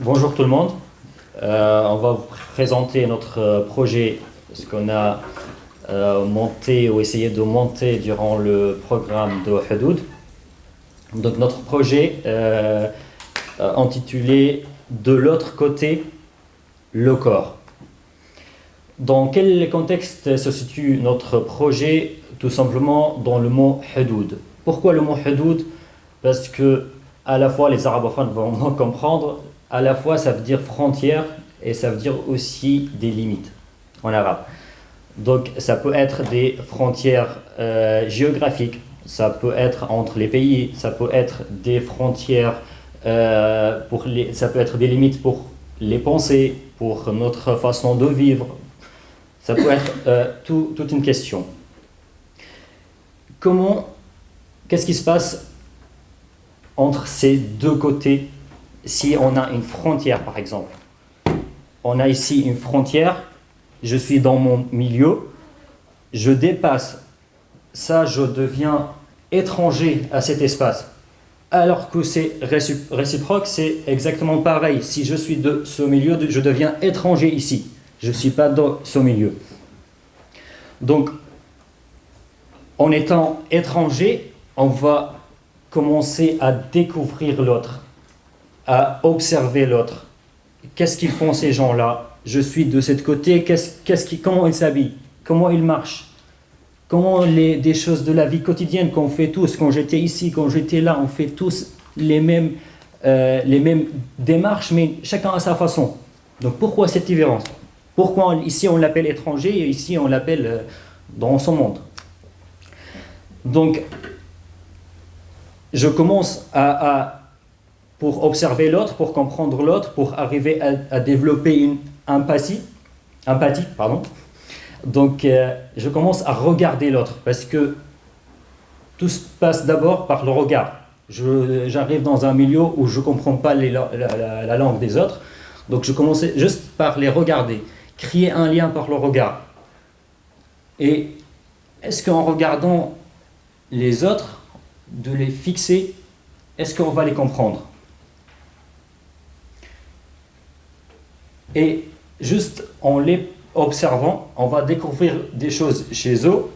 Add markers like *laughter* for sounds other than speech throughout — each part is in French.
Bonjour tout le monde. Euh, on va vous présenter notre euh, projet, ce qu'on a euh, monté ou essayé de monter durant le programme de Hadoud. Donc notre projet intitulé De l'autre côté, le corps. Dans quel contexte se situe notre projet Tout simplement dans le mot Hadoud. Pourquoi le mot Hadoud Parce que à la fois les arabophones vont comprendre, à la fois ça veut dire frontière et ça veut dire aussi des limites en arabe. Donc ça peut être des frontières euh, géographiques, ça peut être entre les pays, ça peut être des frontières, euh, pour les, ça peut être des limites pour les pensées, pour notre façon de vivre. Ça peut être euh, toute une question. Comment, qu'est-ce qui se passe entre ces deux côtés si on a une frontière, par exemple, on a ici une frontière, je suis dans mon milieu, je dépasse, ça je deviens étranger à cet espace. Alors que c'est réciproque, c'est exactement pareil. Si je suis de ce milieu, je deviens étranger ici. Je ne suis pas dans ce milieu. Donc, en étant étranger, on va commencer à découvrir l'autre à observer l'autre. Qu'est-ce qu'ils font ces gens-là? Je suis de ce côté, qu'est-ce, comment ils s'habillent? Comment ils marchent? Comment les, des choses de la vie quotidienne qu'on fait tous, quand j'étais ici, quand j'étais là, on fait tous les mêmes, euh, les mêmes démarches, mais chacun à sa façon. Donc pourquoi cette différence? Pourquoi ici on l'appelle étranger et ici on l'appelle euh, dans son monde? Donc, je commence à pour observer l'autre, pour comprendre l'autre, pour arriver à, développer une empathie, empathie pardon. Donc, euh, je commence à regarder l'autre parce que tout se passe d'abord par le regard. J'arrive dans un milieu où je ne comprends pas la, langue des autres, donc je commence juste par les regarder, créer un lien par le regard. Et est-ce qu'en regardant les autres, de les fixer, est-ce qu'on va les comprendre? Et juste en les observant, on va découvrir des choses chez eux,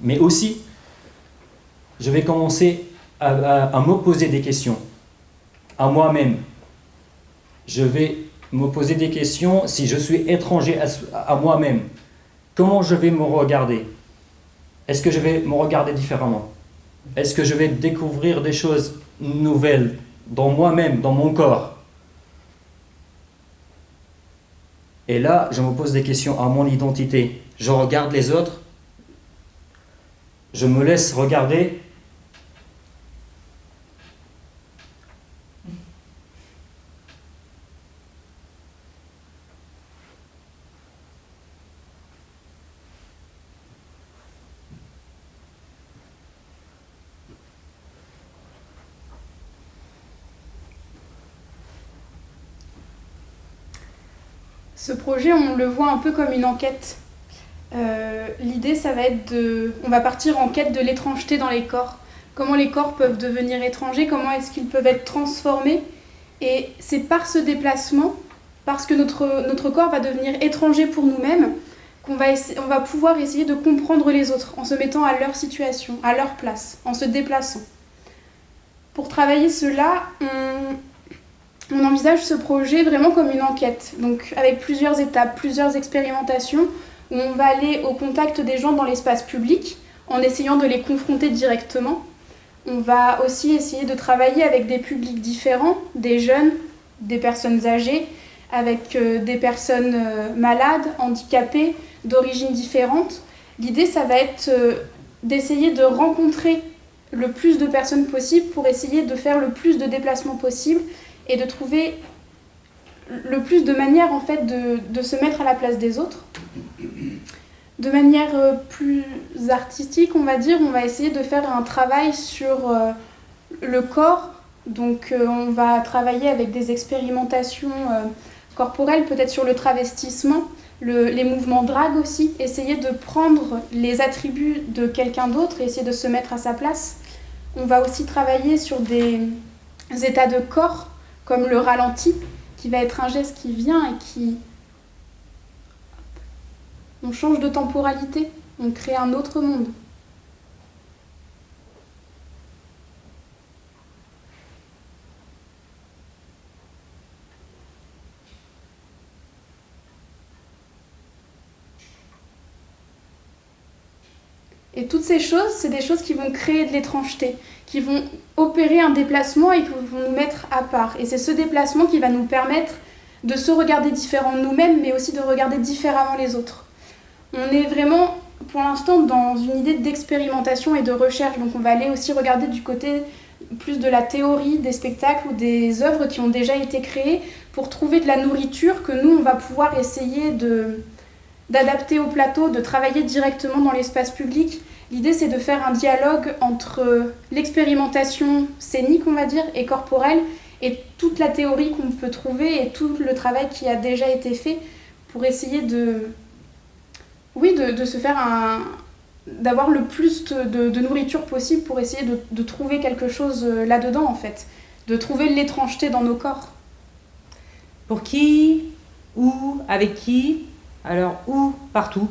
mais aussi, je vais commencer à, me poser des questions à moi-même. Je vais me poser des questions si je suis étranger à, moi-même. Comment je vais me regarder? Est-ce que je vais me regarder différemment? Est-ce que je vais découvrir des choses nouvelles dans moi-même, dans mon corps? Et là, je me pose des questions à mon identité. Je regarde les autres, je me laisse regarder Ce projet, on le voit un peu comme une enquête. Euh, l'idée, ça va être de... On va partir en quête de l'étrangeté dans les corps. Comment les corps peuvent devenir étrangers, comment est-ce qu'ils peuvent être transformés. Et c'est par ce déplacement, parce que notre, corps va devenir étranger pour nous-mêmes, qu'on va, va pouvoir essayer de comprendre les autres en se mettant à leur situation, à leur place, en se déplaçant. Pour travailler cela, on, on envisage ce projet vraiment comme une enquête, donc avec plusieurs étapes, plusieurs expérimentations, où on va aller au contact des gens dans l'espace public en essayant de les confronter directement. On va aussi essayer de travailler avec des publics différents, des jeunes, des personnes âgées, avec euh, des personnes euh, malades, handicapées, d'origines différentes. L'idée, ça va être euh, d'essayer de rencontrer le plus de personnes possible pour essayer de faire le plus de déplacements possible et de trouver le plus de manières en fait de, se mettre à la place des autres. De manière euh, plus artistique, on va dire, on va essayer de faire un travail sur euh, le corps Donc euh, on va travailler avec des expérimentations corporelles, peut-être sur le travestissement, les mouvements drag aussi, essayer de prendre les attributs de quelqu'un d'autre et essayer de se mettre à sa place. On va aussi travailler sur des états de corps, comme le ralenti, qui va être un geste qui vient et qui... On change de temporalité, on crée un autre monde. Et toutes ces choses, c'est des choses qui vont créer de l'étrangeté, qui vont opérer un déplacement et qui vont nous mettre à part. Et c'est ce déplacement qui va nous permettre de se regarder différents nous-mêmes, mais aussi de regarder différemment les autres. On est vraiment, pour l'instant, dans une idée d'expérimentation et de recherche. Donc on va aller aussi regarder du côté plus de la théorie des spectacles ou des œuvres qui ont déjà été créées pour trouver de la nourriture que nous, on va pouvoir essayer de, d'adapter au plateau, de travailler directement dans l'espace public. L'idée, c'est de faire un dialogue entre l'expérimentation scénique, on va dire, et corporelle, et toute la théorie qu'on peut trouver et tout le travail qui a déjà été fait pour essayer de, oui, de, se faire un, d'avoir le plus de, nourriture possible pour essayer de, trouver quelque chose euh, là-dedans, en fait, de trouver l'étrangeté dans nos corps. Pour qui, où, avec qui, alors, où Partout.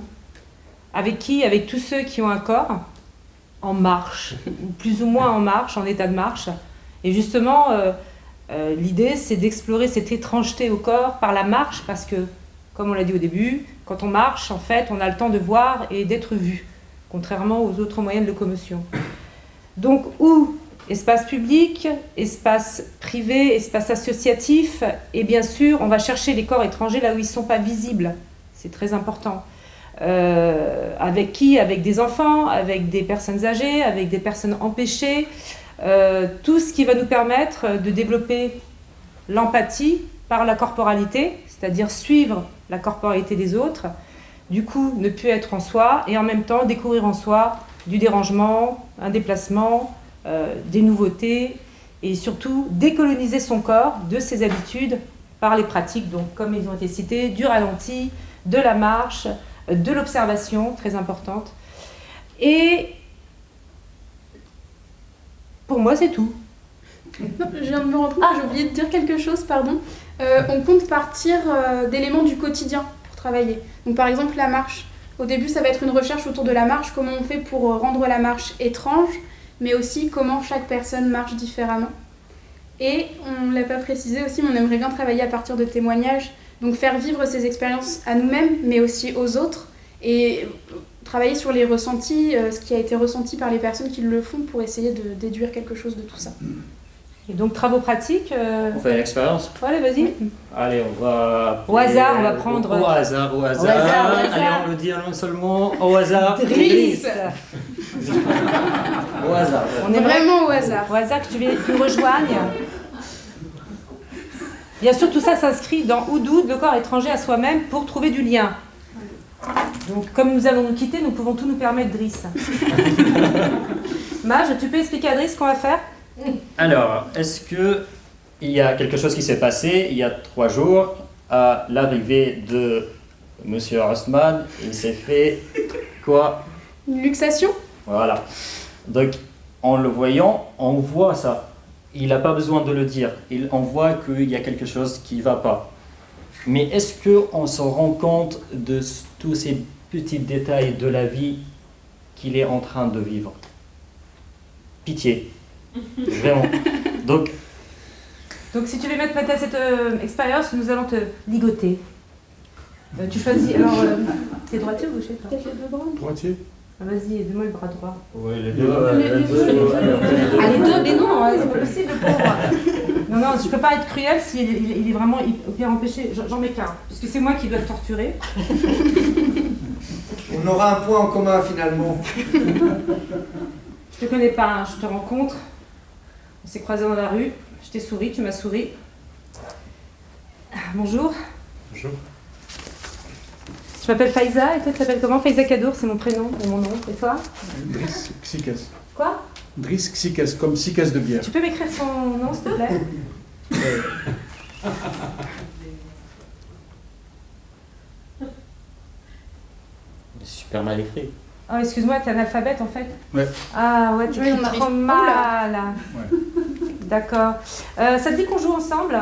Avec qui Avec tous ceux qui ont un corps en marche, plus ou moins en marche, en état de marche. Et justement, euh, euh, l'idée, c'est d'explorer cette étrangeté au corps par la marche, parce que, comme on l'a dit au début, quand on marche, en fait, on a le temps de voir et d'être vu, contrairement aux autres moyens de locomotion. Donc, où Espace public, espace privé, espace associatif, et bien sûr, on va chercher les corps étrangers là où ils ne sont pas visibles c'est très important. Euh, avec qui? Avec des enfants, avec des personnes âgées, avec des personnes empêchées. Euh, tout ce qui va nous permettre de développer l'empathie par la corporalité, c'est-à-dire suivre la corporalité des autres, du coup ne plus être en soi et en même temps découvrir en soi du dérangement, un déplacement, euh, des nouveautés et surtout décoloniser son corps de ses habitudes par les pratiques, donc comme ils ont été cités, du ralenti, de la marche, de l'observation, très importante. Et pour moi, c'est tout. je viens de me rendre compte ah. j'ai oublié de dire quelque chose, pardon. Euh, on compte partir euh, d'éléments du quotidien pour travailler. Donc par exemple la marche. Au début, ça va être une recherche autour de la marche, comment on fait pour euh, rendre la marche étrange, mais aussi comment chaque personne marche différemment. Et on ne l'a pas précisé aussi, mais on aimerait bien travailler à partir de témoignages donc faire vivre ces expériences à nous-mêmes, mais aussi aux autres, et travailler sur les ressentis, euh, ce qui a été ressenti par les personnes qui le font, pour essayer de déduire quelque chose de tout ça. Et donc travaux pratiques euh, On fait une expérience? Allez, vas-y. Allez, on va... Au hasard, on va prendre... Au, hasard, au hasard. Allez, on le dit non seulement au hasard. Driss *laughs* Au hasard. On est vraiment au hasard. Au hasard que tu nous rejoignes. Bien sûr, tout ça s'inscrit dans Oudoud, le corps étranger à soi-même, pour trouver du lien. Donc, comme nous allons nous quitter, nous pouvons tout nous permettre, Driss. *laughs* Mage, tu peux expliquer à Driss ce qu'on va faire? Alors, est-ce que il y a quelque chose qui s'est passé il y a trois jours à l'arrivée de Monsieur Rostman Il s'est fait quoi? Une luxation? Voilà. Donc, en le voyant, on voit ça il n'a pas besoin de le dire. Il, on voit qu'il y a quelque chose qui ne va pas. Mais est-ce qu'on se rend compte de tous ces petits détails de la vie qu'il est en train de vivre? Pitié. *laughs* Vraiment. Donc, donc si tu veux mettre à cette euh, expérience, nous allons te ligoter. Euh, tu choisis, alors, euh, *laughs* t'es droitier ou gaucher Droitier. Ah, vas-y, donne-moi le bras droit. Oui, les deux. les, deux, ah, les deux, mais non, hein, c'est pas possible, pauvre. Non, non, je peux pas être cruel s'il il, est vraiment bien empêché. J'en mets qu'un, parce que c'est moi qui dois le torturer. On aura un point en commun finalement. Je te connais pas, hein, je te rencontre. On s'est croisés dans la rue. Je t'ai souri, tu m'as souri. Bonjour. Bonjour. Je m'appelle Faiza, et toi tu t'appelles comment Faiza Kadour, c'est mon prénom et mon nom. Et toi Driss Xikas. Quoi Driss Xiques, comme Xiques de bière. Tu peux m'écrire son nom, s'il te plaît Super mal écrit. Oh, excuse-moi, t'es analphabète en fait Ouais. Ah ouais, tu Oui, on trop mal. Ouais. D'accord. Euh, ça te dit qu'on joue ensemble?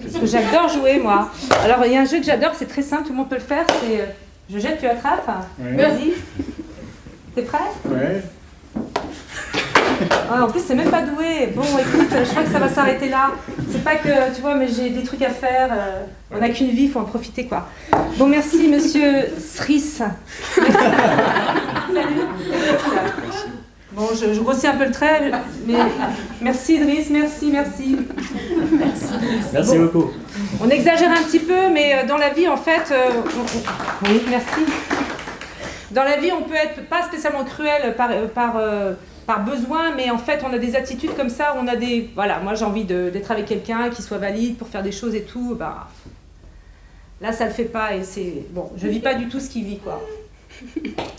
Parce que j'adore jouer, moi. Alors, il y a un jeu que j'adore, c'est très simple, tout le monde peut le faire. C'est euh, je jette, tu attrapes. Ouais. Vas-y. T'es prêt? Ouais. Ah, En plus, c'est même pas doué. Bon, écoute, je crois que ça va s'arrêter là. C'est pas que, tu vois, mais j'ai des trucs à faire. euh, on n'a qu'une vie, faut en profiter, quoi. Bon, merci, monsieur Sris. *laughs* Salut. Bon, je, je grossis un peu le trait, mais merci Idriss, merci, merci. Merci Bon. beaucoup. On exagère un petit peu, mais euh, dans la vie, en fait, euh, on- on- oui, merci. Dans la vie, on peut être pas spécialement cruel par, euh, par, euh, par besoin, mais en fait, on a des attitudes comme ça, on a des... Voilà, moi j'ai envie d'être avec quelqu'un qui soit valide pour faire des choses et tout, bah... Là, ça le fait pas et c'est... Bon, je vis pas du tout ce qu'il vit, quoi.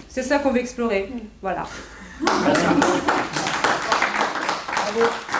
C'est ça qu'on veut explorer. Voilà. Merci beaucoup. Bravo.